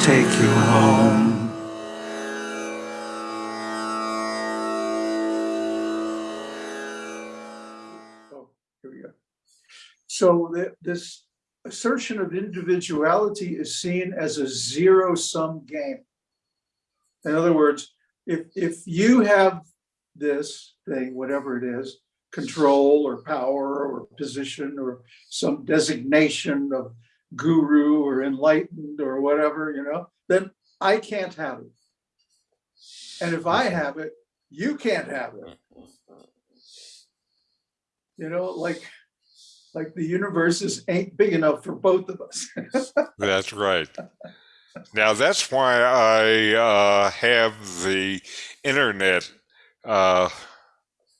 take you home. Oh, here we go. So th- this assertion of individuality is seen as a zero-sum game. In other words, if, if you have this thing, whatever it is, control or power or position or some designation of guru or enlightened or whatever, you know, then I can't have it. And if I have it, you can't have it. You know, like, like the universe is ain't big enough for both of us. That's right. Now that's why I uh, have the internet uh,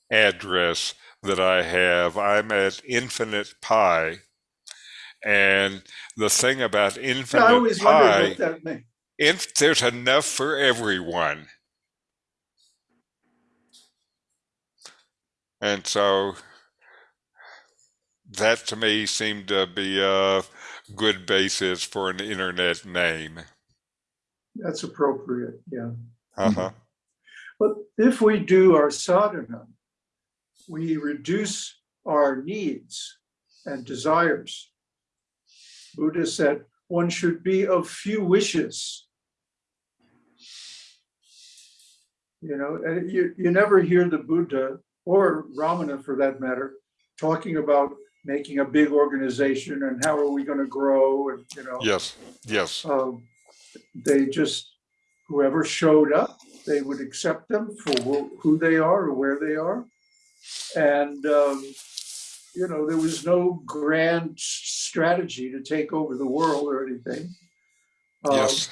address that I have. I'm at Infinite Pi, and the thing about I Infinite always Pi, what that meant. if there's enough for everyone, and so that to me seemed to be a good basis for an internet name. That's appropriate, yeah. Uh-huh. But if we do our sadhana, we reduce our needs and desires. Buddha said one should be of few wishes. You know, and you, you never hear the Buddha or Ramana for that matter, talking about making a big organization and how are we going to grow and, you know. Yes, yes. um, they just, whoever showed up, they would accept them for who- who they are or where they are. And, um, you know, there was no grand strategy to take over the world or anything. Um, Yes,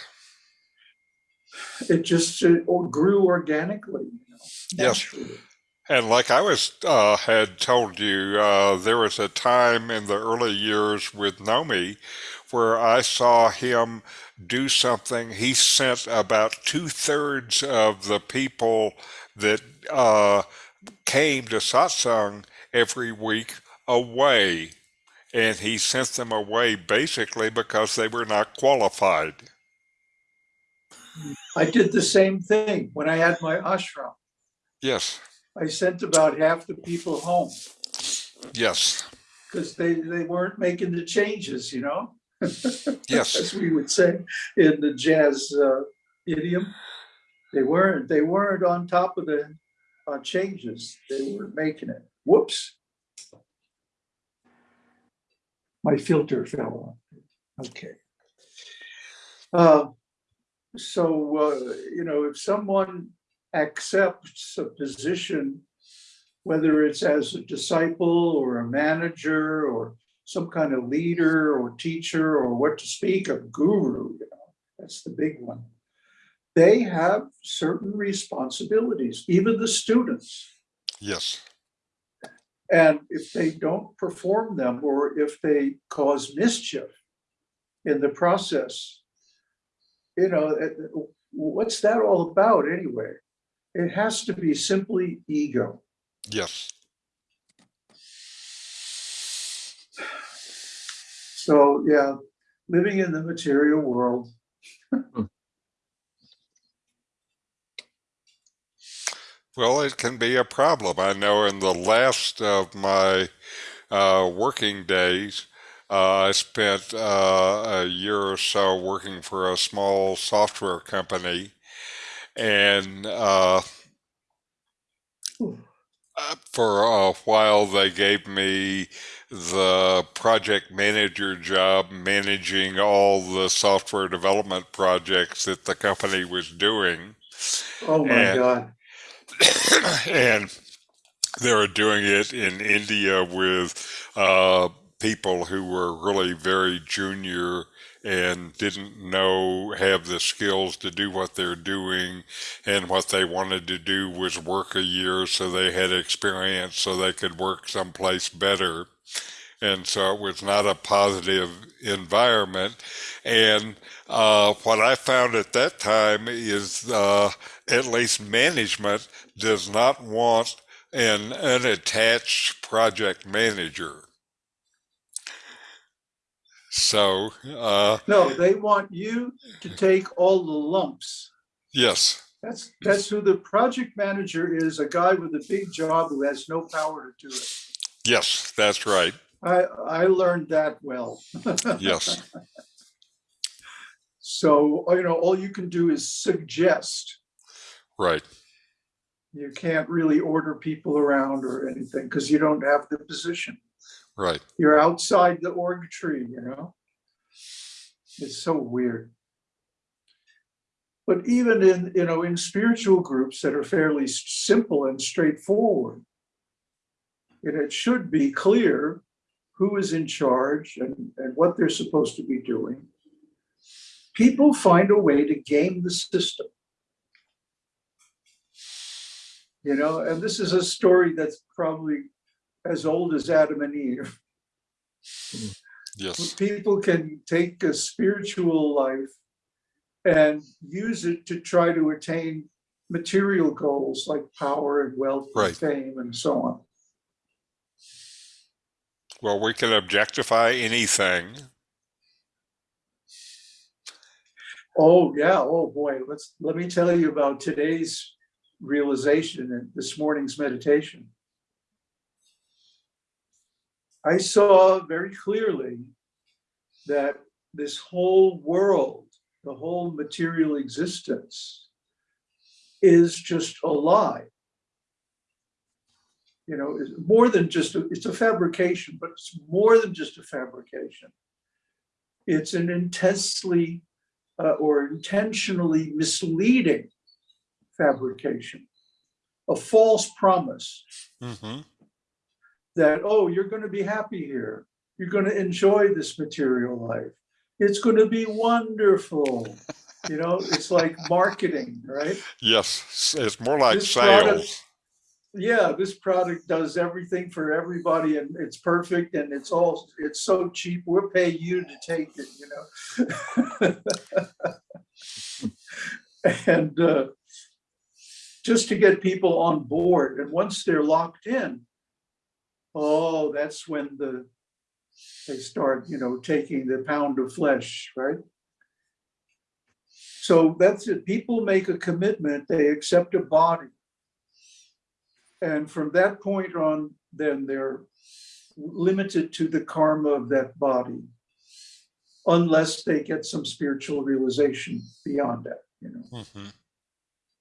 It just uh, grew organically. you know, Yes. and like I was uh, had told you, uh, there was a time in the early years with Nomi where I saw him do something. He sent about two thirds of the people that uh, came to satsang every week away, and he sent them away basically because they were not qualified. I did the same thing when I had my ashram. Yes, I sent about half the people home yes, because they, they weren't making the changes, you know? yes. as we would say in the jazz uh, idiom. They weren't, they weren't on top of the uh, changes. They weren't making it. Whoops. My filter fell off. Okay. Uh, So, uh, you know, if someone accepts a position, whether it's as a disciple or a manager or some kind of leader or teacher or what to speak of guru, you know, that's the big one. They have certain responsibilities, even the students. Yes. And if they don't perform them or if they cause mischief in the process, you know, uh, what's that all about anyway? It has to be simply ego. Yes. So, yeah, living in the material world, hmm. Well, it can be a problem. I know in the last of my uh, working days, uh, I spent uh, a year or so working for a small software company. And uh, uh, for a while, they gave me the project manager job managing all the software development projects that the company was doing. oh my And- God. And they were doing it in India with uh, people who were really very junior and didn't know have the skills to do what they're doing. And what they wanted to do was work a year so they had experience so they could work someplace better. And so it was not a positive environment. And uh, what I found at that time is uh, at least management does not want an unattached project manager. So, uh, No, they want you to take all the lumps. yes, That's, that's who the project manager is, a guy with a big job who has no power to do it. yes, that's right. I, I learned that well. Yes, So, uh, you know, all you can do is suggest. right. You can't really order people around or anything because you don't have the position. Right. You're outside the org tree, you know? It's so weird. But even in, you know, in spiritual groups that are fairly simple and straightforward, and it should be clear who is in charge and, and what they're supposed to be doing. People find a way to game the system. You know, and this is a story that's probably as old as Adam and Eve. Yes, People can take a spiritual life and use it to try to attain material goals like power and wealth and fame and so on. well, we can objectify anything. Oh, yeah. Oh, boy. Let's, let me tell you about today's realization and this morning's meditation. I saw very clearly that this whole world, the whole material existence is just a lie. You know, it's more than just, a- it's a fabrication, but it's more than just a fabrication. It's an intensely uh, or intentionally misleading fabrication, a false promise hmm that, oh, you're going to be happy here. You're going to enjoy this material life. It's going to be wonderful. You know, it's like marketing, right? Yes, it's more like This product- sales. Yeah, this product does everything for everybody and it's perfect and it's all, it's so cheap. We'll pay you to take it, you know? And uh, just to get people on board and once they're locked in, oh, that's when the, they start, you know, taking the pound of flesh, right? So that's it. People make a commitment, they accept a body. And from that point on, then they're limited to the karma of that body. Unless they get some spiritual realization beyond that, you know. hmm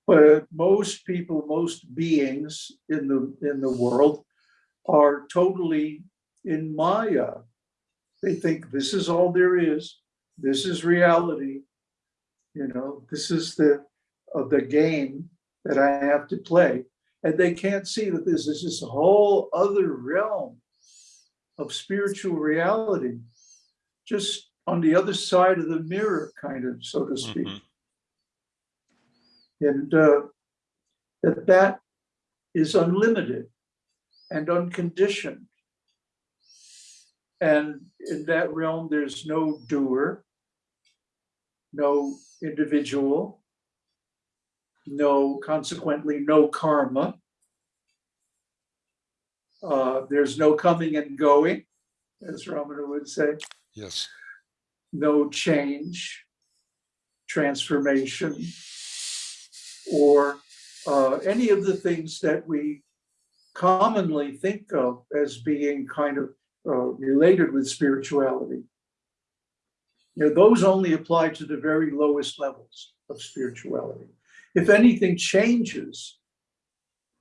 But most people, most beings in the, in the world are totally in Maya. They think this is all there is, this is reality. You know, this is the, of the game that I have to play. And they can't see that this is this whole other realm of spiritual reality, just on the other side of the mirror, kind of, so to speak. Mhm. And uh, that that is unlimited and unconditioned. And in that realm, there's no doer, no individual, no, consequently, no karma. Uh, There's no coming and going, as Ramana would say Yes, no change, transformation, or uh, any of the things that we commonly think of as being kind of uh, related with spirituality. You know, those only apply to the very lowest levels of spirituality. If anything changes,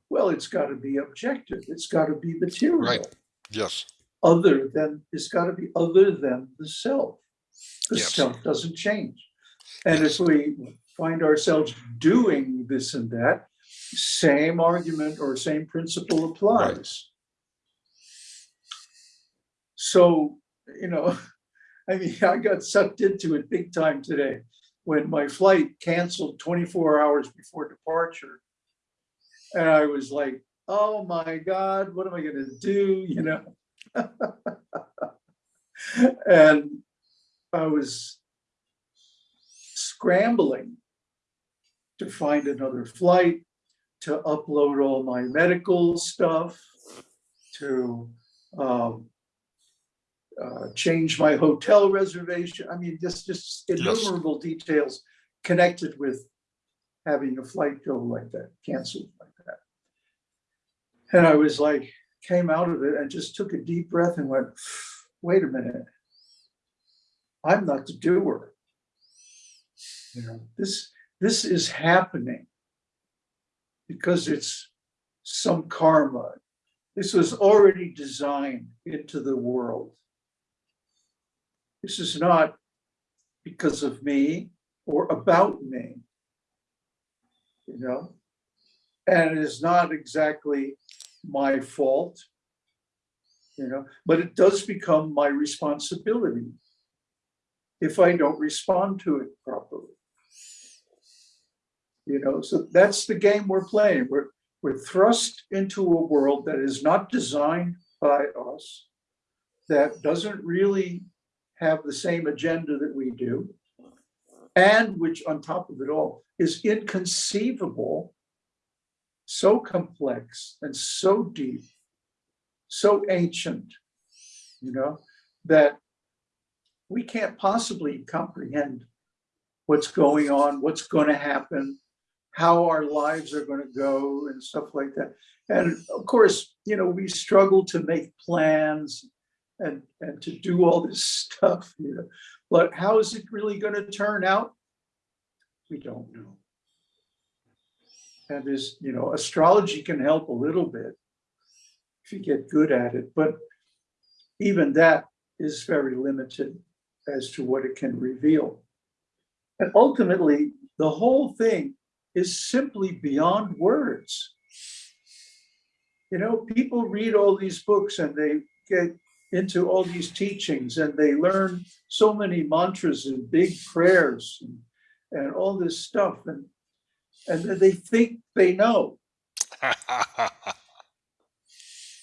well, it's got to be objective. It's got to be material Right. yes, other than, it's got to be other than the self. The Yes. self doesn't change. And Yes. if we find ourselves doing this and that, same argument or same principle applies. Right. So, you know, I mean, I got sucked into it big time today when my flight canceled 24 hours before departure. And I was like, oh my God, what am I gonna do, you know? And I was scrambling to find another flight, to upload all my medical stuff, to um, uh, changed my hotel reservation. I mean, just, just Yes. innumerable details connected with having a flight go like that, canceled like that. And I was like, came out of it and just took a deep breath and went, wait a minute. I'm not the doer. You know, this, this is happening because it's some karma. This was already designed into the world. This is not because of me or about me. You know? And it is not exactly my fault. You know, but it does become my responsibility if I don't respond to it properly. You know, so that's the game we're playing. We're, we're thrust into a world that is not designed by us, that doesn't really have the same agenda that we do, and which on top of it all is inconceivable, so complex and so deep, so ancient, you know, that we can't possibly comprehend what's going on, what's going to happen, how our lives are going to go and stuff like that. And of course, you know, we struggle to make plans and, and to do all this stuff, you know, but how is it really going to turn out? We don't know. And there's, you know, astrology can help a little bit if you get good at it, but even that is very limited as to what it can reveal. And ultimately, the whole thing is simply beyond words. You know, people read all these books and they get into all these teachings and they learn so many mantras and big prayers and, and all this stuff and and they think they know,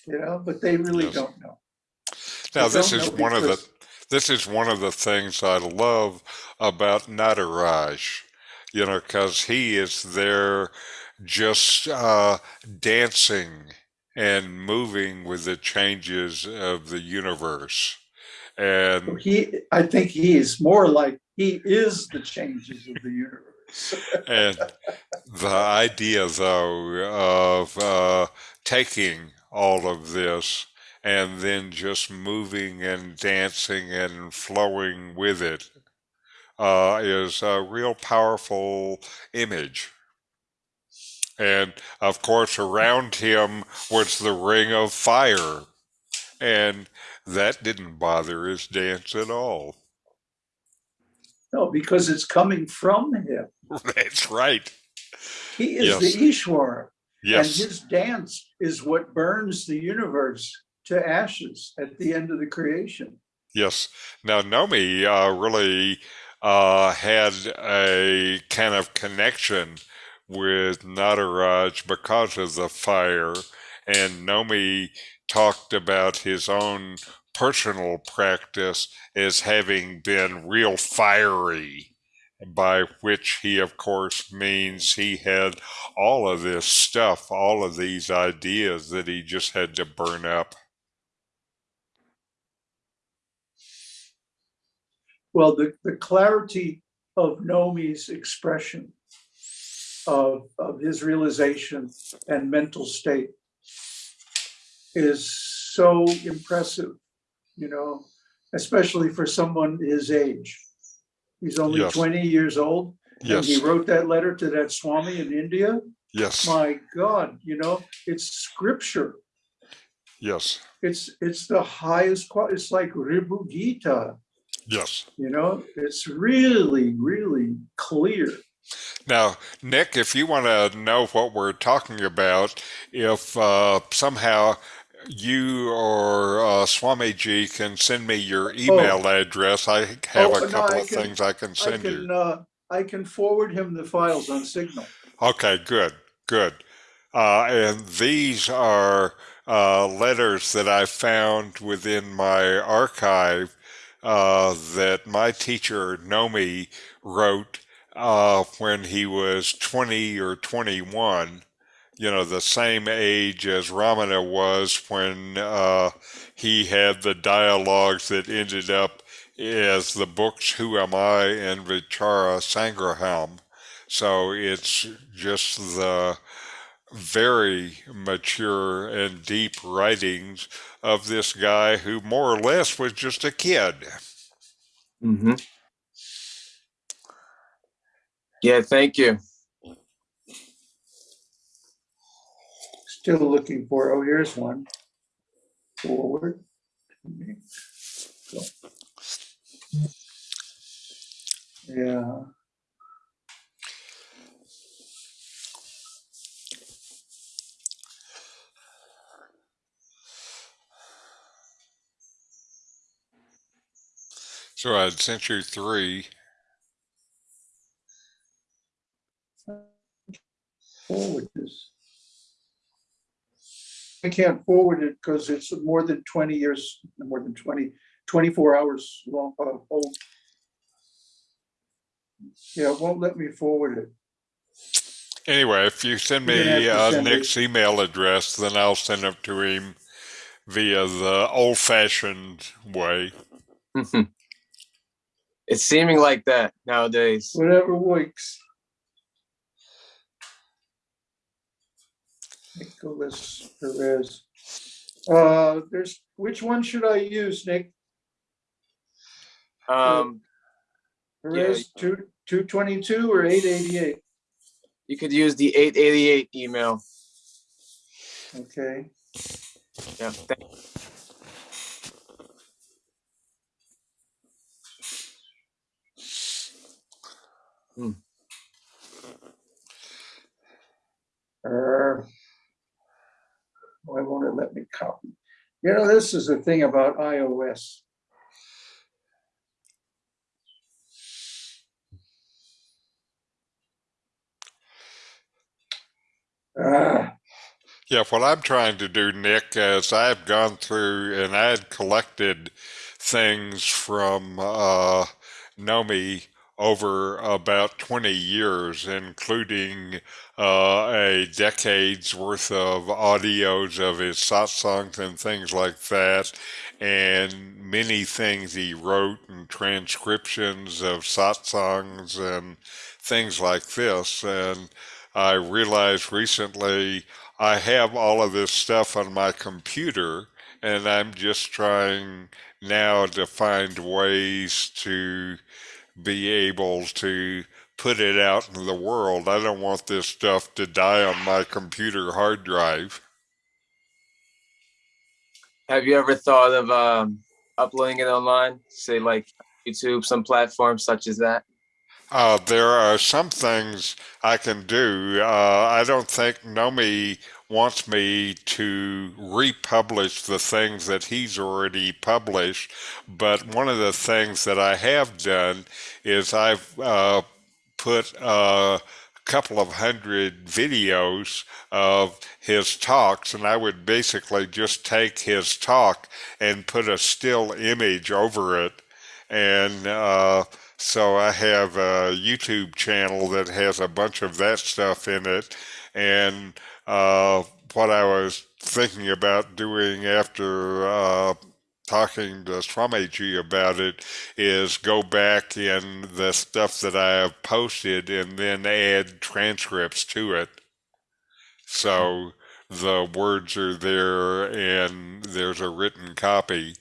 you know, but they really Yes. don't know. Now, I this is one of the this is one of the things I love about Nataraj, you know, because he is there just uh, dancing and moving with the changes of the universe. And He, I think he is more like, he is the changes of the universe. and the idea though of uh, taking all of this and then just moving and dancing and flowing with it uh, is a real powerful image. And of course, around him was the ring of fire, and that didn't bother his dance at all. No, because it's coming from him. That's right. He is Yes. the Ishwara. And his dance is what burns the universe to ashes at the end of the creation. Yes. Now, Nomi uh, really uh, had a kind of connection with Nataraj because of the fire, and Nomi talked about his own personal practice as having been real fiery, by which he, of course, means he had all of this stuff, all of these ideas that he just had to burn up. Well, the, the clarity of Nomi's expression of, of his realization and mental state is so impressive, you know, especially for someone his age. He's only Yes. 20 years old. And he wrote that letter to that Swami in India. Yes. My God, you know, it's scripture. Yes. It's it's the highest quality. It's like Ribhu Gita, Yes. you know, it's really, really clear. Now, Nick, if you want to know what we're talking about, if uh, somehow you or uh, Swamiji can send me your email address, I have Oh, a couple I of can- things I can I send can you. uh, I can forward him the files on Signal. Okay, good, good. Uh, and these are uh, letters that I found within my archive uh, that my teacher Nomi wrote uh, when he was 20 or 21. you know, the same age as Ramana was when uh, he had the dialogues that ended up as the books Who Am I and Vichara Sangraham. So it's just the very mature and deep writings of this guy who more or less was just a kid. hmm Yeah, thank you. Still looking for, oh, here's one. Forward. Yeah. So I had sent you three. Forward this. I can't forward it because it's more than twenty years, more than 20, 24 hours long, uh, old. Yeah, it won't let me forward it. Anyway, if you send You're gonna have me to uh, send it. Nick's email address, then I'll send it to him via the old fashioned way. It's seeming like that nowadays. Whatever works. Nicholas Perez. Uh, there's, which one should I use, Nick? Um, Perez two, two twenty-two or eight eighty-eight? you could use the 888 email. Okay, Yeah, thank- uh. Why won't it let me copy? You know, this is the thing about iOS. Ah, Yeah, what I'm trying to do, Nick, is I've gone through and I had collected things from uh, Nomi over about 20 years, including uh, a decade's worth of audios of his satsangs and things like that, and many things he wrote and transcriptions of satsangs and things like this. And I realized recently I have all of this stuff on my computer, and I'm just trying now to find ways to be able to put it out in the world. I don't want this stuff to die on my computer hard drive. Have you ever thought of um, uploading it online? Say like YouTube, some platforms such as that? Uh, there are some things I can do. Uh, I don't think Nomi wants me to republish the things that he's already published, but one of the things that I have done is I've uh, put a couple of hundred videos of his talks, and I would basically just take his talk and put a still image over it. And uh, so I have a YouTube channel that has a bunch of that stuff in it. And uh, what I was thinking about doing after uh, talking to Swamiji about it is go back in the stuff that I have posted and then add transcripts to it. So the words are there and there's a written copy.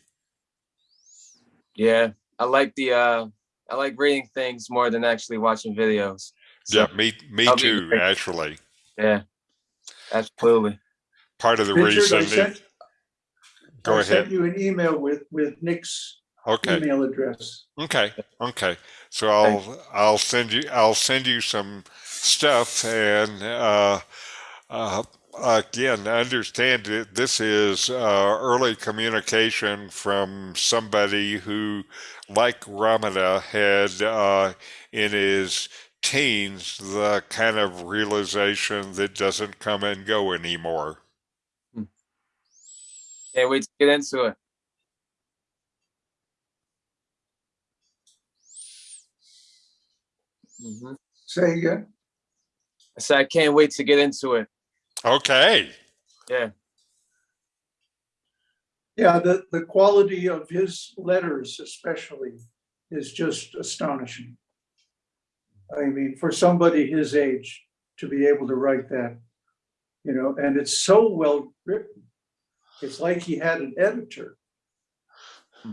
Yeah, I like the uh, I like reading things more than actually watching videos. So, Yeah, me me too, actually. yeah, absolutely. Part of the Richard, reason sent, it, go I ahead. sent you an email with, with Nick's Okay. email address. Okay, okay. So I'll I'll send you I'll send you some stuff and uh, uh, again understand that this is uh, early communication from somebody who, like Ramana, had uh, in his teens the kind of realization that doesn't come and go anymore. Can't wait to get into it. hmm Say again? I said I can't wait to get into it. Okay. Yeah. Yeah, the, the quality of his letters especially is just astonishing. I mean, for somebody his age to be able to write that, you know, and it's so well written. It's like he had an editor. Hmm.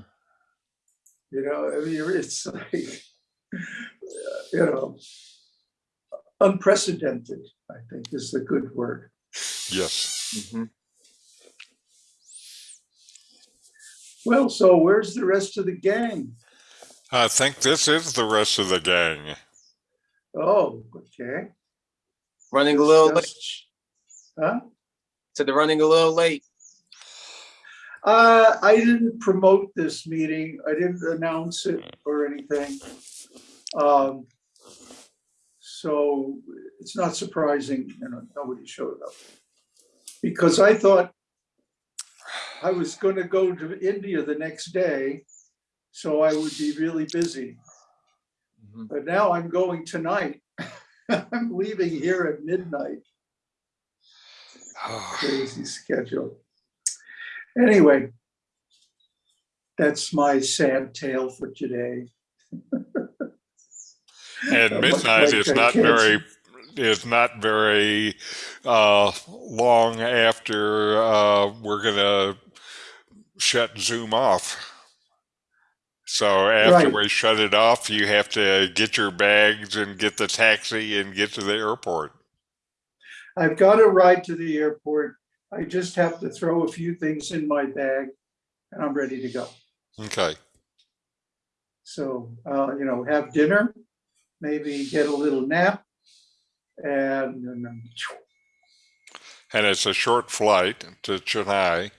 You know, I mean, it's like, you know, unprecedented, I think is the good word. Yes. Mhm. Well, so where's the rest of the gang? I think this is the rest of the gang. Oh, okay. Running a little late. Just- Huh? So they're running a little late. Uh, I didn't promote this meeting. I didn't announce it or anything. Um, so it's not surprising, you know, nobody showed up. Because I thought I was gonna go to India the next day, so I would be really busy. Mhm. But now I'm going tonight. I'm leaving here at midnight. crazy schedule. Anyway, that's my sad tale for today. And midnight like is not kids. very is not very uh, long after uh, we're gonna shut Zoom off. So after Right. we shut it off, you have to get your bags and get the taxi and get to the airport. I've got a ride to the airport. I just have to throw a few things in my bag and I'm ready to go. Okay. So, uh, you know, have dinner, maybe get a little nap. And, and then, And it's a short flight to Chennai.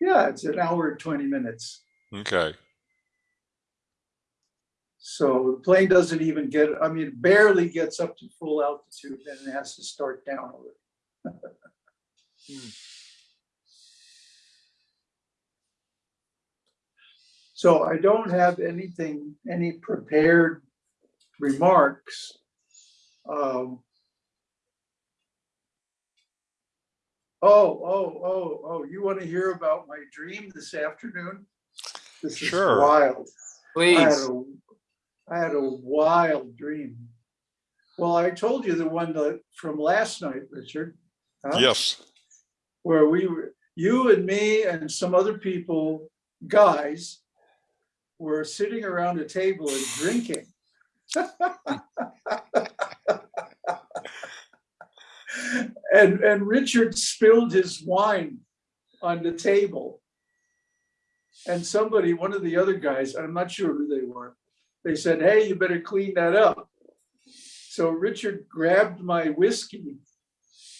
yeah, it's an hour and 20 minutes. Okay. So the plane doesn't even get, I mean, barely gets up to full altitude and it has to start down a little. So I don't have anything, any prepared remarks. Um, Oh, oh, oh, oh, you want to hear about my dream this afternoon? This is Sure. wild. I had Please. a, I had a wild dream. Well, I told you the one that from last night, Richard. huh? Yes. Where we were, you and me and some other people, guys, were sitting around a table and drinking. And, and Richard spilled his wine on the table. And somebody, one of the other guys, I'm not sure who they were, they said, hey, you better clean that up. So Richard grabbed my whiskey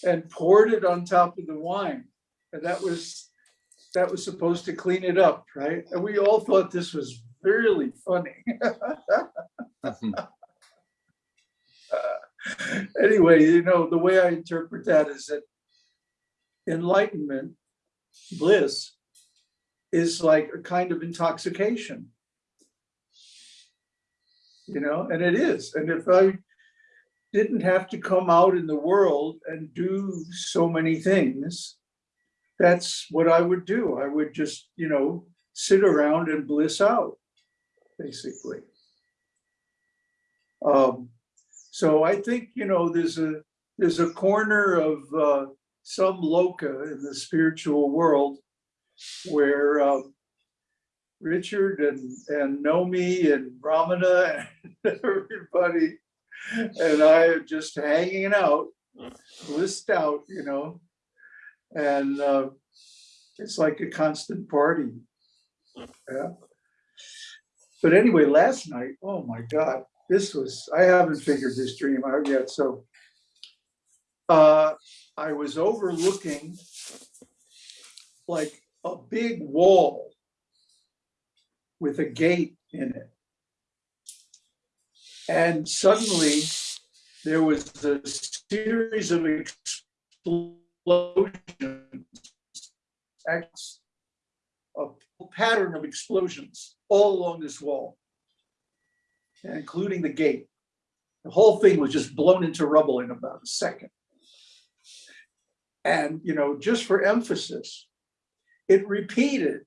and poured it on top of the wine. And that was, that was supposed to clean it up, right? And we all thought this was really funny. Mhm. Anyway, you know, the way I interpret that is that enlightenment, bliss, is like a kind of intoxication. You know, and it is. And if I didn't have to come out in the world and do so many things, that's what I would do. I would just, you know, sit around and bliss out, basically. Um, so I think, you know, there's a, there's a corner of uh, some loka in the spiritual world where um, Richard and, and Nomi and Ramana and everybody and I just hanging out, blissed out, you know, and uh, it's like a constant party. Yeah. But anyway, last night, oh my God, this was, I haven't figured this dream out yet, so. Uh, I was overlooking like a big wall with a gate in it. And suddenly there was a series of explosions. A pattern of explosions all along this wall. Including the gate. The whole thing was just blown into rubble in about a second. And, you know, just for emphasis, it repeated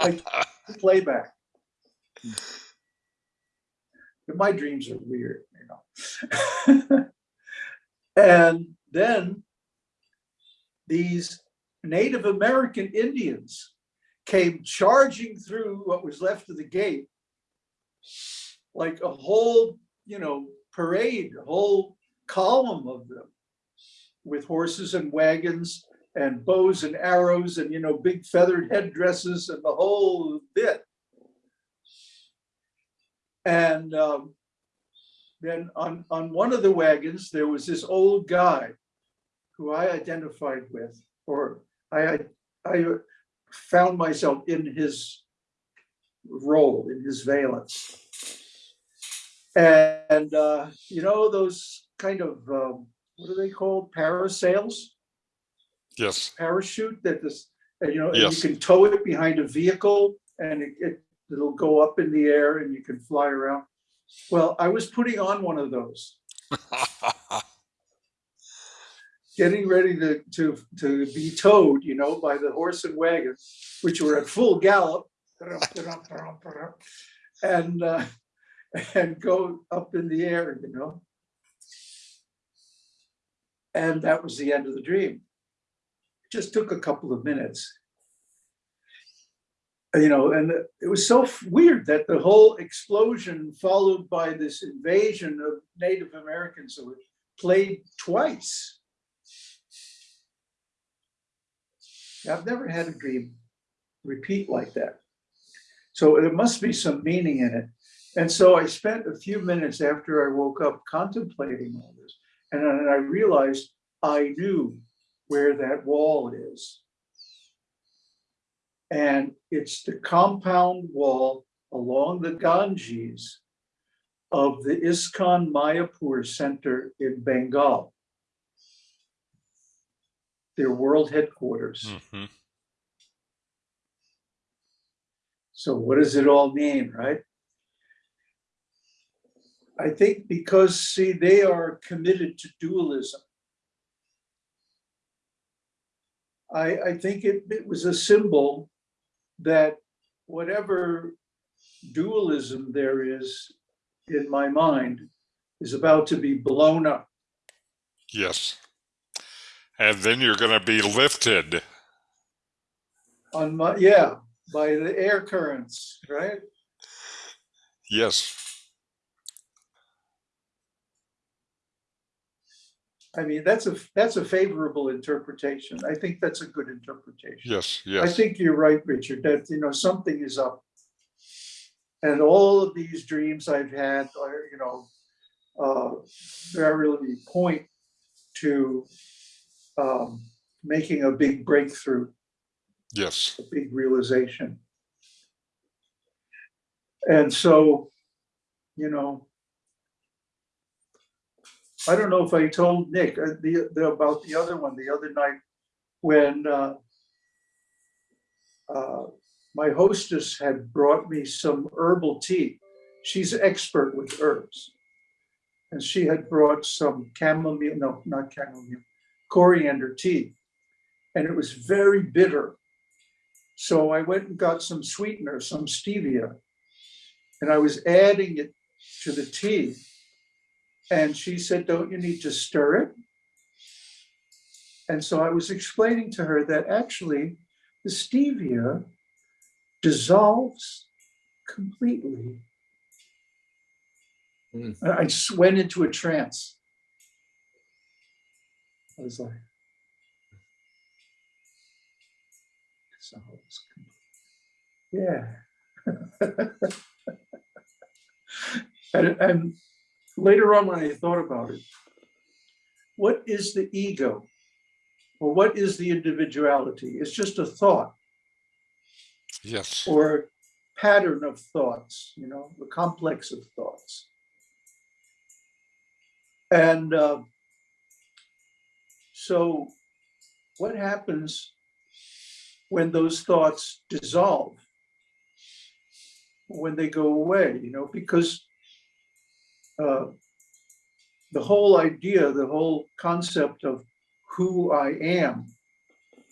like playback. My dreams are weird, you know. And then these Native American Indians came charging through what was left of the gate like a whole, you know, parade, a whole column of them with horses and wagons and bows and arrows and, you know, big feathered headdresses and the whole bit. And um, then on, on one of the wagons, there was this old guy who I identified with, or I, I found myself in his role, in his valence. And, uh, you know, those kind of, um, what are they called? Parasails? Yes. parachute that this, and you know, and you can tow it behind a vehicle and it, it, it'll go up in the air and you can fly around. Well, I was putting on one of those, getting ready to, to, to be towed, you know, by the horse and wagon, which were at full gallop. And, uh, and go up in the air, you know. And that was the end of the dream It just took a couple of minutes. You know, and it was so weird that the whole explosion followed by this invasion of Native Americans that were played twice. I've never had a dream repeat like that. So there must be some meaning in it. And so I spent a few minutes after I woke up contemplating all this. And I realized I knew where that wall is. And it's the compound wall along the Ganges of the ISKCON Mayapur Center in Bengal. Their world headquarters. Mhm. So what does it all mean, right? I think because, see, they are committed to dualism. I, I think it, it was a symbol that whatever dualism there is in my mind is about to be blown up. Yes. And then you're going to be lifted. On my, yeah, by the air currents, right? Yes. I mean, that's a, that's a favorable interpretation. I think that's a good interpretation. Yes. Yes. I think you're right, Richard, that, you know, something is up. And all of these dreams I've had are, you know, uh, really point to um, making a big breakthrough, Yes. a big realization. And so, you know, I don't know if I told Nick uh, the, the, about the other one the other night when uh, uh, my hostess had brought me some herbal tea. She's expert with herbs. And she had brought some chamomile, no, not chamomile, coriander tea. And it was very bitter. So I went and got some sweetener, some stevia. And I was adding it to the tea. And she said, don't you need to stir it? And so I was explaining to her that actually the stevia dissolves completely. Mm. I just went into a trance. I was like, dissolves completely. Yeah. And, and later on, when I thought about it, what is the ego? Or what is the individuality? It's just a thought Yes. or pattern of thoughts, you know, the complex of thoughts. And uh, so, what happens when those thoughts dissolve? When they go away, you know, because uh, the whole idea, the whole concept of who I am,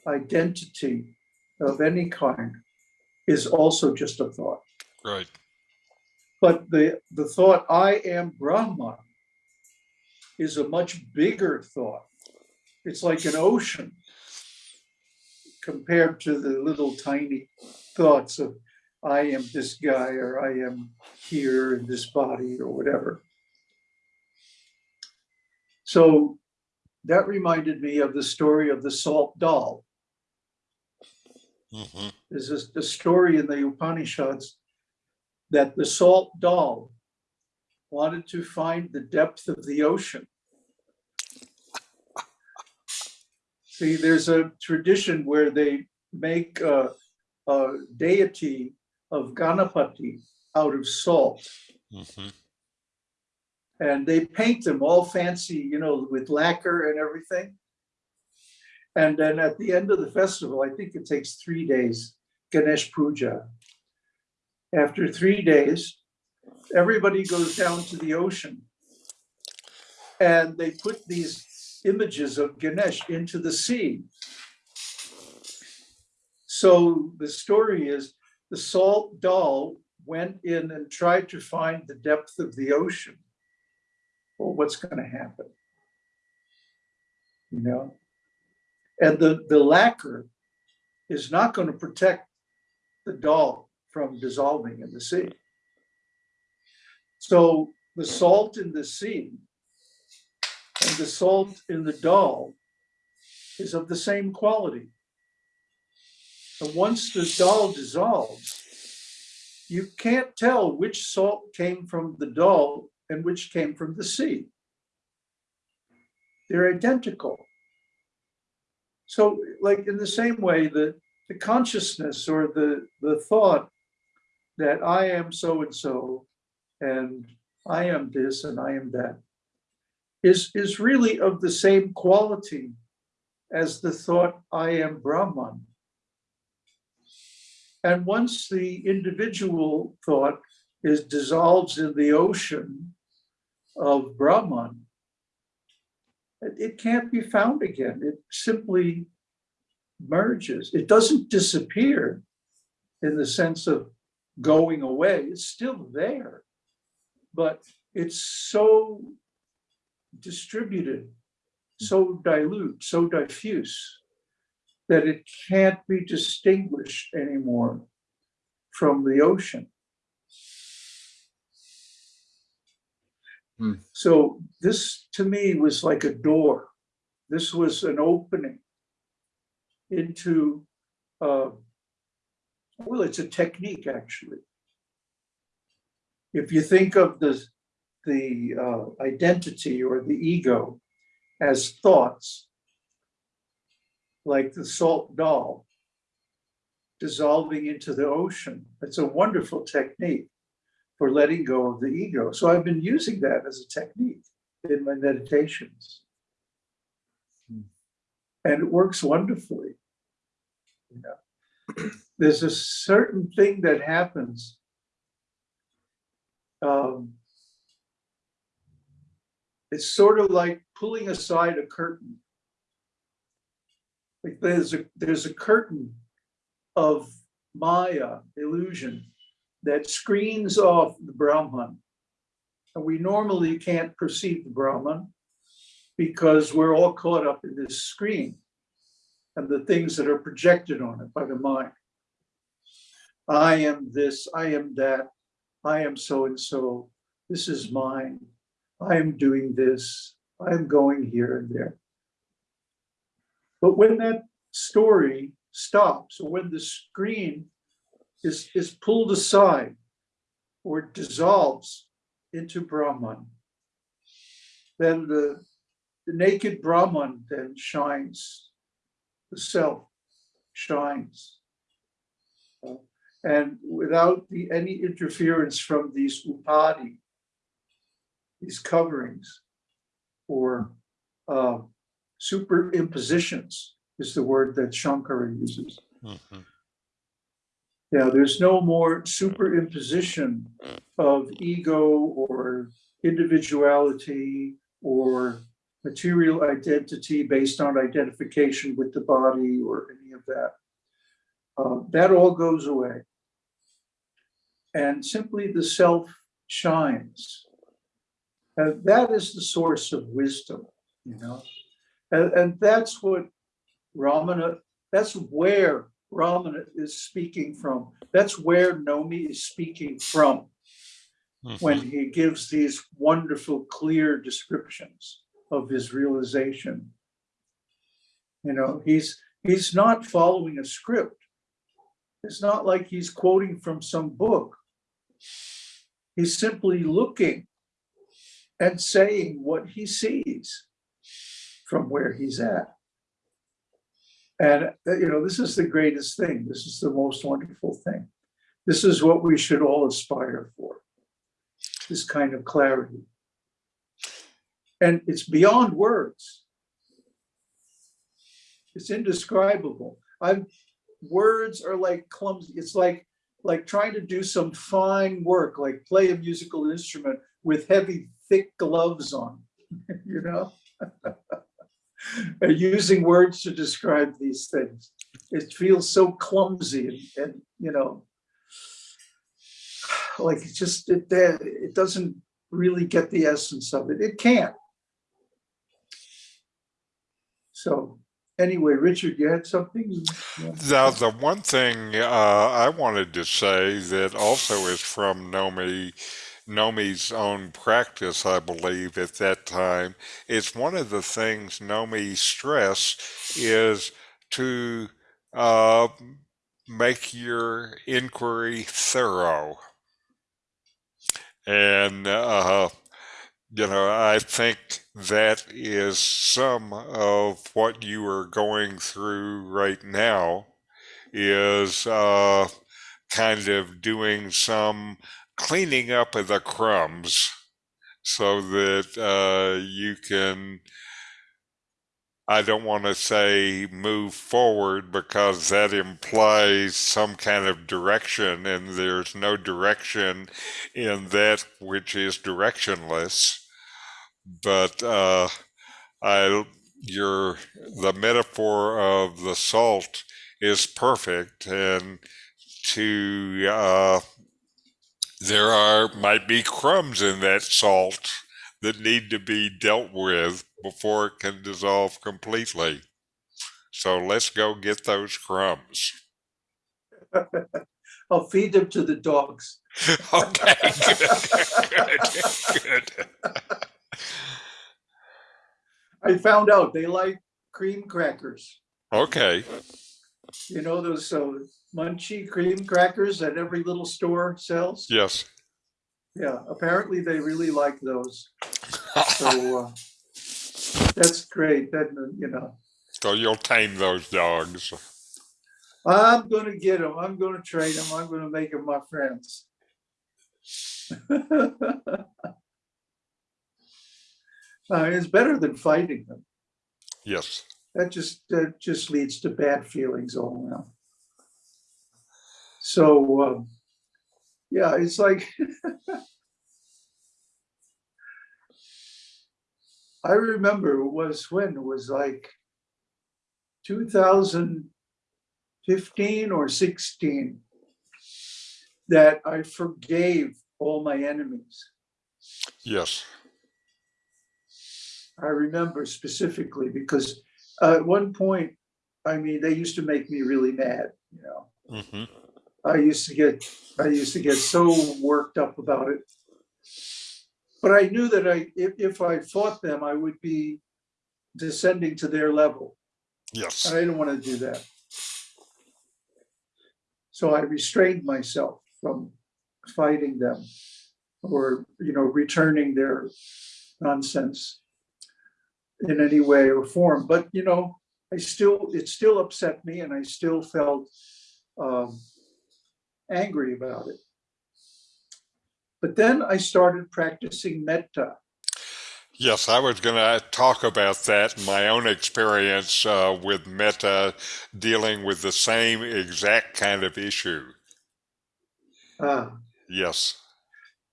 identity of any kind, is also just a thought. Right. But the, the thought, I am Brahman, is a much bigger thought. It's like an ocean compared to the little tiny thoughts of, I am this guy, or I am here in this body, or whatever. So that reminded me of the story of the salt doll. hmm There's the story in the Upanishads that the salt doll wanted to find the depth of the ocean. See, there's a tradition where they make a, a deity of Ganapati out of salt. hmm And they paint them all fancy, you know, with lacquer and everything. And then at the end of the festival, I think it takes three days, Ganesh Puja. After three days, everybody goes down to the ocean. And they put these images of Ganesh into the sea. So the story is the salt doll went in and tried to find the depth of the ocean well, what's going to happen? You know? And the, the lacquer is not going to protect the doll from dissolving in the sea. So the salt in the sea and the salt in the doll is of the same quality. And once the doll dissolves, you can't tell which salt came from the doll and which came from the sea. They're identical. So like in the same way, the, the consciousness or the, the thought that I am so-and-so and I am this and I am that is, is really of the same quality as the thought I am Brahman. And once the individual thought is dissolves in the ocean of Brahman, it, can't be found again. It simply merges. It doesn't disappear in the sense of going away. It's still there, but it's so distributed, so dilute, so diffuse that it can't be distinguished anymore from the ocean. Hmm. So this to me was like a door. This was an opening into, uh, well, it's a technique actually. If you think of the, the uh, identity or the ego as thoughts, like the salt doll dissolving into the ocean, it's a wonderful technique for letting go of the ego. So I've been using that as a technique in my meditations. And it works wonderfully. You know, there's a certain thing that happens. Um, it's sort of like pulling aside a curtain. Like there's a there's a curtain of Maya illusion that screens off the Brahman. And we normally can't perceive the Brahman because we're all caught up in this screen and the things that are projected on it by the mind. I am this, I am that, I am so-and-so, this is mine, I am doing this, I am going here and there. But when that story stops, or when the screen is, is pulled aside or dissolves into Brahman, then the, the naked Brahman then shines, the self shines. Uh, And without the, any interference from these upadhi, these coverings or uh, superimpositions is the word that Shankara uses. hmm Yeah, there's no more superimposition of ego or individuality or material identity based on identification with the body or any of that. Uh, that all goes away. And simply the self shines. And that is the source of wisdom, you know? And, and that's what Ramana, that's where Ramana is speaking from. That's where Nomi is speaking from when Mhm. he gives these wonderful, clear descriptions of his realization. You know, he's he's not following a script. It's not like he's quoting from some book. He's simply looking and saying what he sees from where he's at. And, uh, you know, this is the greatest thing. This is the most wonderful thing. This is what we should all aspire for this kind of clarity. And it's beyond words. It's indescribable. I'm words are like clumsy. It's like like trying to do some fine work, like play a musical instrument with heavy, thick gloves on, you know? And using words to describe these things. It feels so clumsy and, and you know, like it just it it doesn't really get the essence of it. It can't. So anyway, Richard, you had something? Now, the one thing uh, I wanted to say that also is from Nomi, Nomi's own practice, I believe, at that time, is one of the things Nomi stressed is to uh, make your inquiry thorough. And, uh, you know, I think that is some of what you are going through right now is uh, kind of doing some cleaning up of the crumbs so that uh, you can I don't want to say move forward because that implies some kind of direction, and there's no direction in that which is directionless. But uh, I, your the metaphor of the salt is perfect, and to uh, there are might be crumbs in that salt that need to be dealt with before it can dissolve completely. So let's go get those crumbs. I'll feed them to the dogs. Okay, good, good, good. I found out they like cream crackers. Okay, You know those uh, munchy cream crackers that every little store sells? yes. Yeah, apparently they really like those. So uh, that's great. That you know, So you'll tame those dogs. I'm gonna get them. I'm gonna train them. I'm gonna make them my friends. Uh, it's better than fighting them. Yes. That just that just leads to bad feelings all around. So um, yeah, it's like I remember it was when it was like 2015 or 16 that I forgave all my enemies. Yes. I remember specifically because uh, at one point, I mean, they used to make me really mad, you know. hmm I used to get, I used to get so worked up about it. But I knew that I, if, if I fought them, I would be descending to their level. Yes. And I didn't want to do that. So I restrained myself from fighting them or, you know, returning their nonsense in any way or form. But, you know, I still, it still upset me and I still felt um, angry about it. But then I started practicing metta. Yes, I was going to talk about that. My own experience uh, with metta dealing with the same exact kind of issue. Ah, Yes.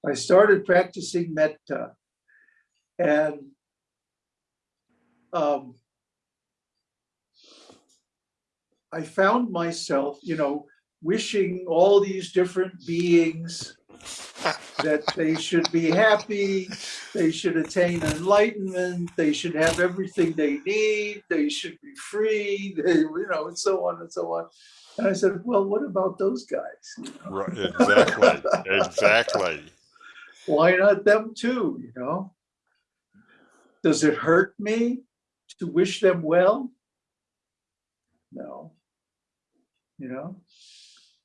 I started practicing metta. And um, I found myself, you know, wishing all these different beings that they should be happy, they should attain enlightenment, they should have everything they need, they should be free, they, you know, and so on and so on. And I said, well, what about those guys? You know, Right, exactly, exactly. Why not them too, you know? Does it hurt me to wish them well? No. You know,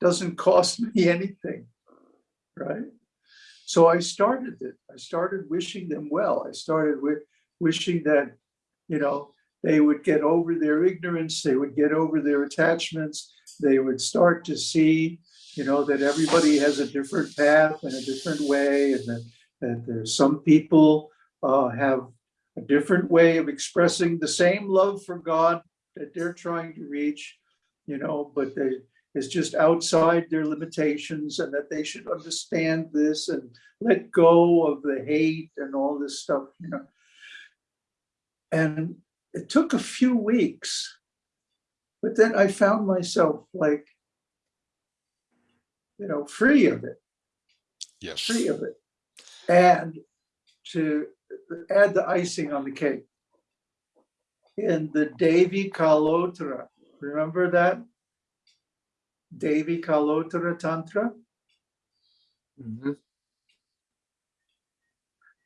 doesn't cost me anything, right? So I started it. I started wishing them well. I started with wishing that, you know, they would get over their ignorance, they would get over their attachments, they would start to see, you know, that everybody has a different path and a different way, and that, that there's some people uh, have a different way of expressing the same love for God that they're trying to reach, you know, but they, it's just outside their limitations and that they should understand this and let go of the hate and all this stuff, you know. And it took a few weeks, but then I found myself like, you know, free of it, Yes. free of it. And to add the icing on the cake. In the Devi Kalottara, remember that? Devi Kalottara Tantra? Mhm.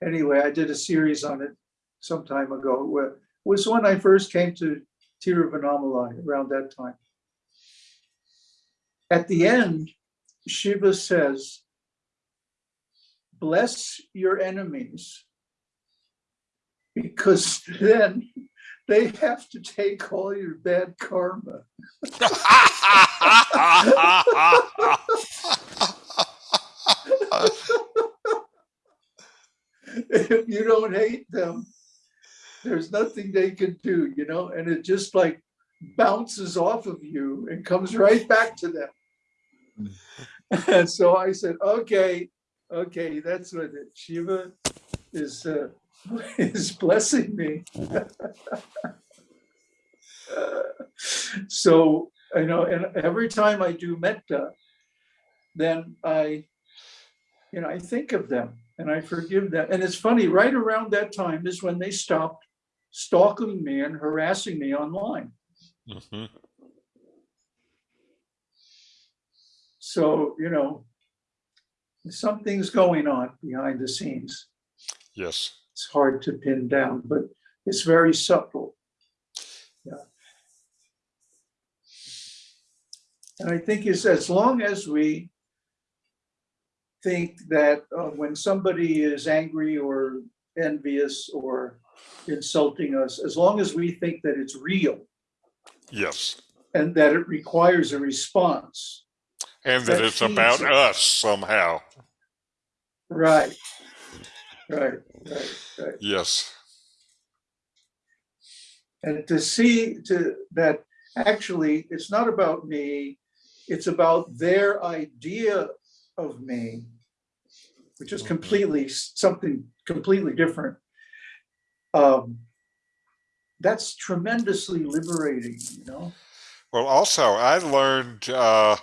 Anyway, I did a series on it some time ago. where- It was when I first came to Tiruvannamalai around that time. At the end, Shiva says, bless your enemies because then they have to take all your bad karma. If you don't hate them, there's nothing they can do, you know, and it just like bounces off of you and comes right back to them. And so I said, okay, okay, that's what it, Shiva is, uh, is blessing me. So, I know, and every time I do metta, then I, you know, I think of them and I forgive them. And it's funny, right around that time is when they stopped stalking me and harassing me online. Mhm. So, you know, something's going on behind the scenes. Yes. It's hard to pin down, but it's very subtle. Yeah. And I think it's as long as we think that uh, when somebody is angry or envious or insulting us, as long as we think that it's real Yes. and that it requires a response, And that That it's about it. us somehow. right, right, right, right. Yes. And to see to that actually, it's not about me, it's about their idea of me, which is Mhm. completely something completely different. Um, that's tremendously liberating, you know? Well, also, I learned uh,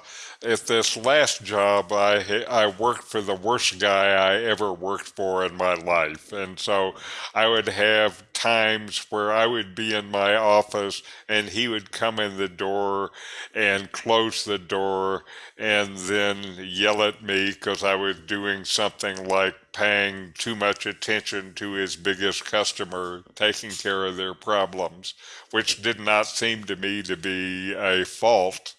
at this last job, I I worked for the worst guy I ever worked for in my life, and so I would have times where I would be in my office, and he would come in the door and close the door, and then yell at me because I was doing something like paying too much attention to his biggest customer, taking care of their problems which did not seem to me to be a fault.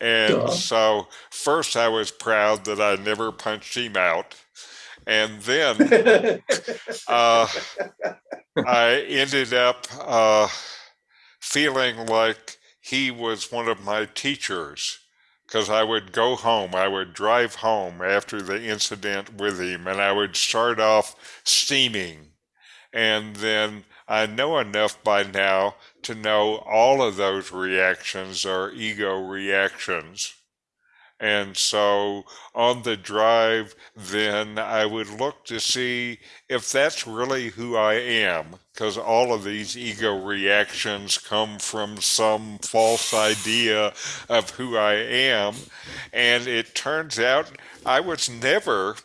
And so, first, I was proud that I never punched him out. And then uh, I ended up uh, feeling like he was one of my teachers because I would go home, I would drive home after the incident with him, and I would start off steaming. And then I know enough by now to know all of those reactions are ego reactions. And so on the drive, then I would look to see if that's really who I am, because all of these ego reactions come from some false idea of who I am. And it turns out I was never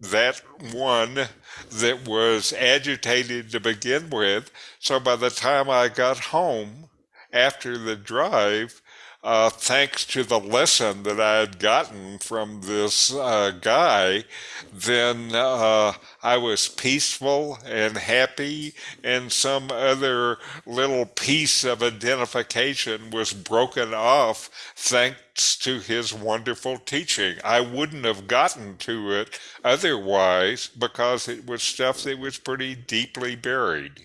that one that was agitated to begin with. So by the time I got home after the drive, uh, thanks to the lesson that I had gotten from this uh, guy, then uh, I was peaceful and happy, and some other little piece of identification was broken off thanks to his wonderful teaching. I wouldn't have gotten to it otherwise because it was stuff that was pretty deeply buried.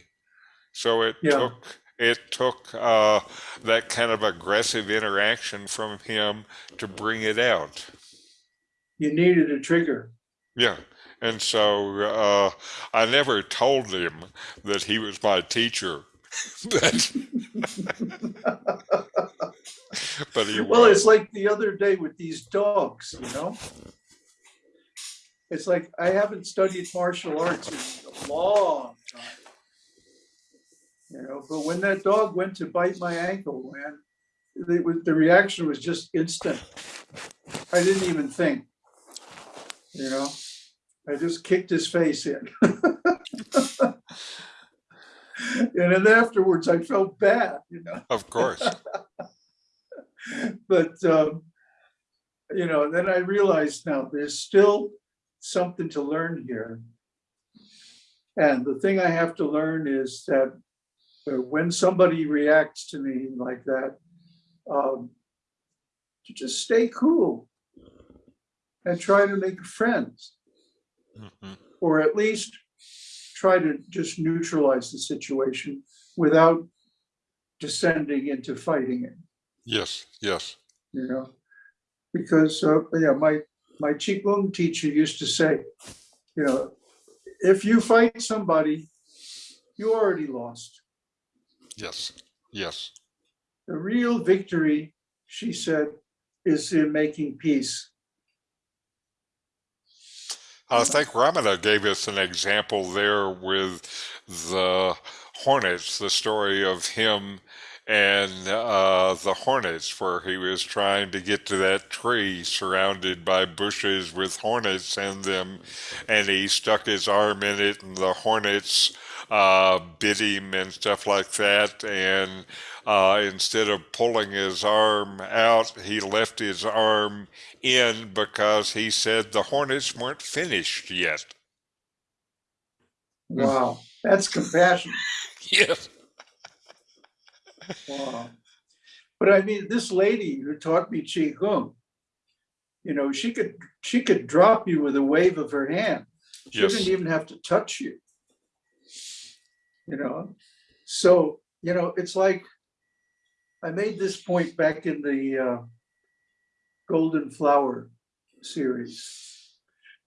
So it Yeah. took it took uh, that kind of aggressive interaction from him to bring it out. You needed a trigger. Yeah. And so uh, I never told him that he was my teacher. but, but he Well, was. it's like the other day with these dogs, you know? It's like I haven't studied martial arts in a long time. You know, but when that dog went to bite my ankle, man, it was, the reaction was just instant. I didn't even think. You know, I just kicked his face in. And then afterwards, I felt bad, you know? Of course. but um, you know then i realized now there's still something to learn here and the thing i have to learn is that uh, when somebody reacts to me like that um, to just stay cool and try to make friends Mhm. or at least try to just neutralize the situation without descending into fighting it Yes, yes. you know, because, uh, yeah, my, my Qigong teacher used to say, you know, if you fight somebody, you already lost. Yes, yes. The real victory, she said, is in making peace. I think Ramana gave us an example there with the hornets, the story of him and uh, the hornets, where he was trying to get to that tree surrounded by bushes with hornets in them, and he stuck his arm in it, and the hornets uh, bit him and stuff like that. And uh, instead of pulling his arm out, he left his arm in because he said the hornets weren't finished yet. Wow, that's compassion. Yes. Wow. But I mean, this lady who taught me Qigong, you know, she could, she could drop you with a wave of her hand. She Yes. didn't even have to touch you. You know, so, you know, it's like, I made this point back in the uh, Golden Flower series.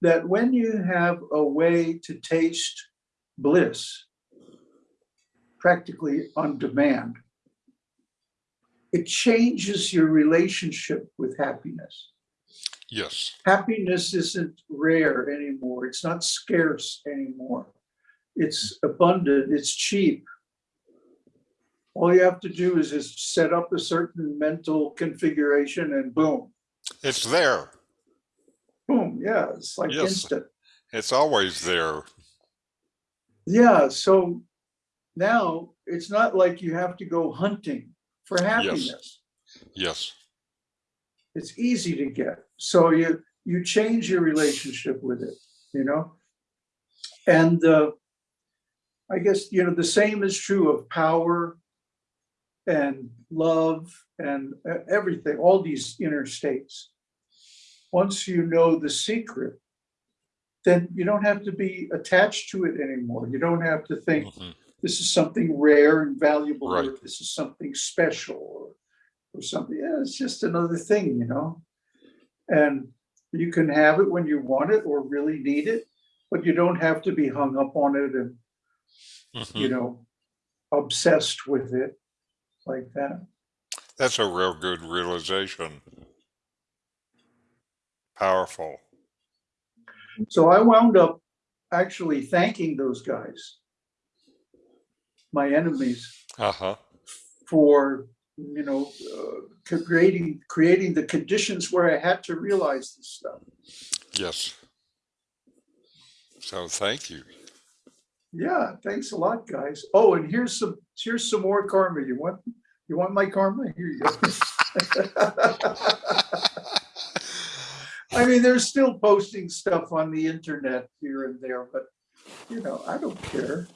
That when you have a way to taste bliss, practically on demand, it changes your relationship with happiness Yes. happiness isn't rare anymore. It's not scarce anymore. It's abundant, it's cheap. All you have to do is just set up a certain mental configuration and boom, It's there. boom, yeah, it's like Yes. instant. It's always there. Yeah, so now it's not like you have to go hunting for happiness. Yes. yes. It's easy to get. So you you change your relationship with it, you know? And uh, I guess, you know, the same is true of power and love and e- everything, all these inner states. Once you know the secret, then you don't have to be attached to it anymore. You don't have to think Mhm. this is something rare and valuable, or this is something special, or, or something. Yeah, it's just another thing, you know? And you can have it when you want it or really need it, but you don't have to be hung up on it and, you Mhm. know, obsessed with it like that. That's a real good realization. Powerful. So I wound up actually thanking those guys, my enemies, Uh huh. for, you know, uh, creating, creating the conditions where I had to realize this stuff. Yes. So thank you. Yeah, thanks a lot, guys. Oh, and here's some, here's some more karma. You want, you want my karma? Here you go. I mean, they're still posting stuff on the internet here and there, but you know, I don't care.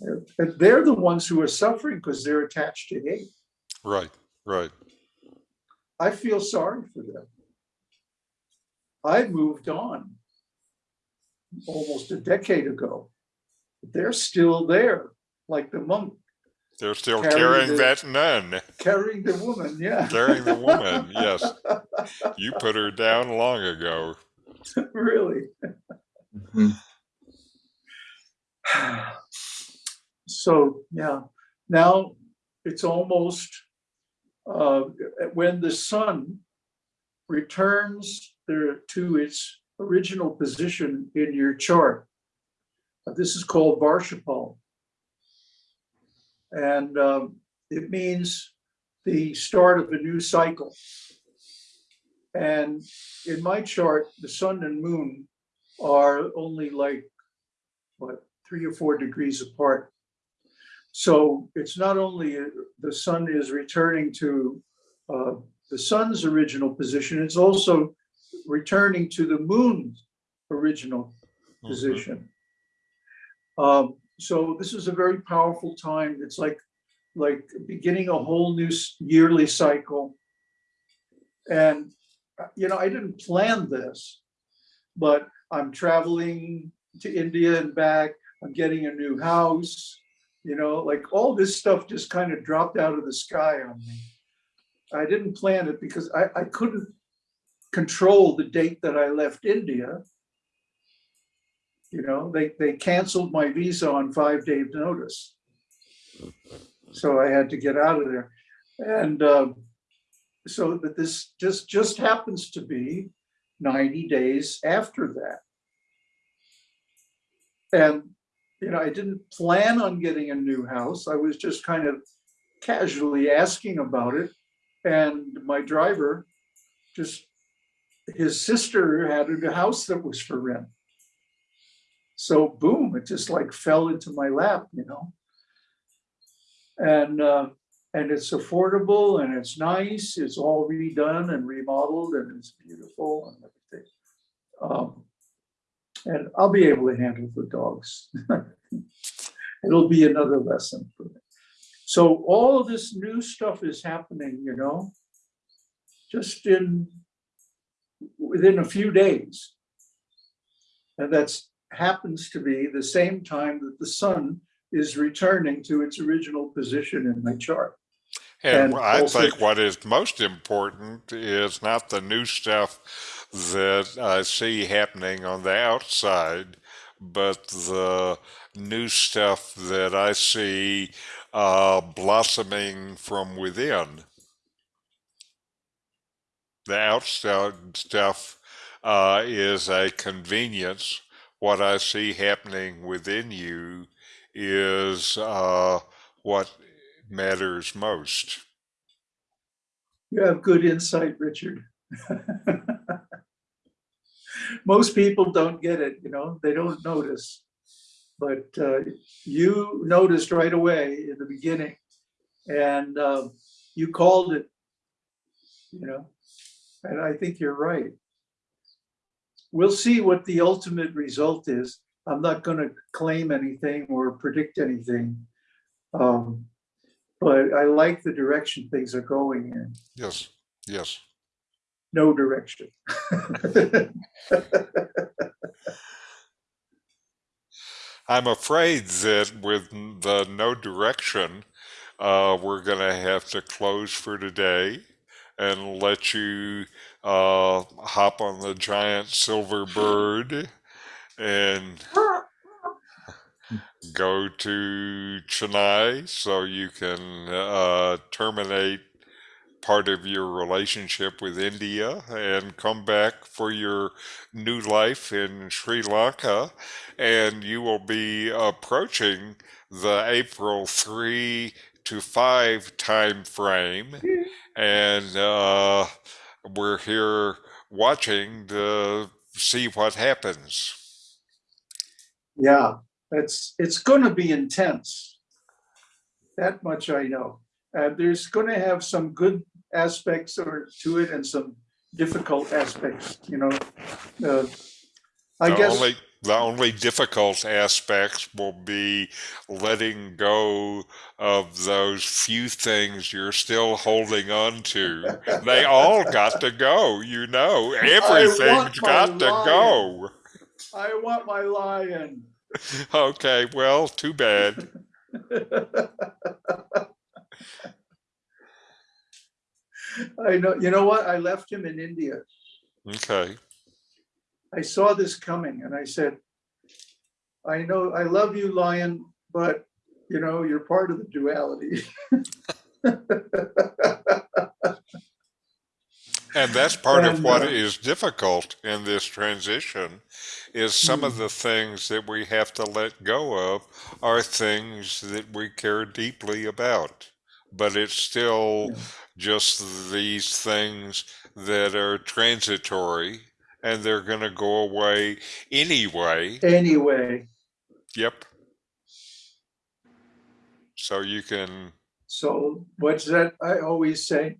They're- and They're the ones who are suffering because they're attached to hate. right. Right. I feel sorry for them. I moved on almost a decade ago. They're still there, like the monk They're still Carry carrying the- that nun, carrying the woman, yeah. carrying the woman. Yes. You put her down long ago. Really. Mhm. So, yeah, now it's almost, uh, when the sun returns there to its original position in your chart. uh, This is called Varshaphal. And um, it means the start of a new cycle. And in my chart, the sun and moon are only like, what, three or four degrees apart. So it's not only uh, the sun is returning to uh, the sun's original position, it's also returning to the moon's original Mhm. position. Um, so this is a very powerful time. It's like, like beginning a whole new yearly cycle. And, uh, you know, I didn't plan this, but I'm traveling to India and back. I'm getting a new house, you know, like all this stuff just kind of dropped out of the sky on me. I didn't plan it because I, I couldn't control the date that I left India. You know, they, they canceled my visa on five days notice. So I had to get out of there. And um, so that this just, just happens to be 90 days after that. And, you know, I didn't plan on getting a new house. I was just kind of casually asking about it. And my driver just, his sister had a house that was for rent. So boom, it just like fell into my lap, you know? And, uh, and it's affordable and it's nice, it's all redone and remodeled and it's beautiful and everything. Um, and I'll be able to handle the dogs. It'll be another lesson for me. So all this new stuff is happening, you know, just in, within a few days. And that's happens to be the same time that the sun is returning to its original position in my chart. And And I also- think what is most important is not the new stuff that I see happening on the outside, but the new stuff that I see uh, blossoming from within. The outside stuff uh, is a convenience. What I see happening within you is uh, what matters most. You have good insight, Richard. Most people don't get it, you know, they don't notice. But uh, you noticed right away in the beginning and uh, you called it, you know, and I think you're right. We'll see what the ultimate result is. I'm not going to claim anything or predict anything. Um, but I like the direction things are going in Yes, yes. no direction. I'm afraid that with the no direction, uh, we're going to have to close for today and let you uh, hop on the giant silver bird and go to Chennai so you can uh, terminate part of your relationship with India and come back for your new life in Sri Lanka. And you will be approaching the April 3 to 5 time frame. And uh, we're here watching to see what happens. Yeah, it's, it's gonna be intense. That much I know. Uh, there's gonna have some good aspects or to it and some difficult aspects, you know. Uh, I the guess, only the only difficult aspects will be letting go of those few things you're still holding on to. They all got to go, you know. Everything's got to go. I want my lion. Okay, well, too bad. I know, you know what? I left him in India. Okay. I saw this coming and I said, I know, I love you, lion, but you know, you're part of the duality. And that's part of And, what uh, is difficult in this transition is some of Hmm. the things that we have to let go of are things that we care deeply about. But it's still Yeah. just these things that are transitory and they're going to go away anyway. Anyway, Yep. So you can, so what's that? I always say,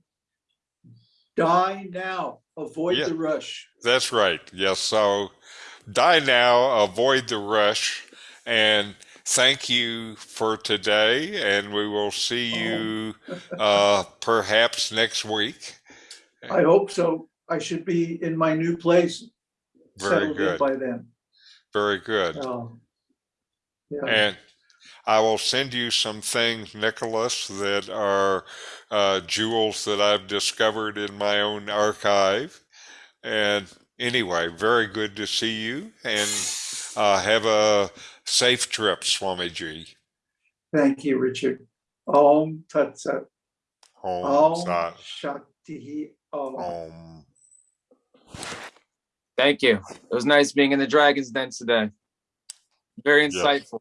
die now, avoid Yeah. the rush. that's right. Yes. So die now, avoid the rush, and thank you for today. And we will see you uh, perhaps next week. I hope so. I should be in my new place. Very settled in good. By then. Very good. Um, Yeah, And I will send you some things, Nicholas, that are uh, jewels that I've discovered in my own archive. And anyway, very good to see you and uh, have a safe trip, Swamiji. thank you, Richard. Om Tat Sat. Om Om Sat Shakti Om. Om. Thank you. It was nice being in the Dragon's Den today. Very Yes. insightful.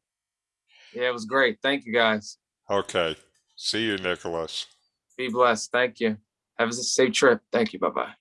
Yeah, it was great. Thank you guys. Okay. See you, Nicholas. Be blessed. Thank you. Have a safe trip. Thank you. Bye bye.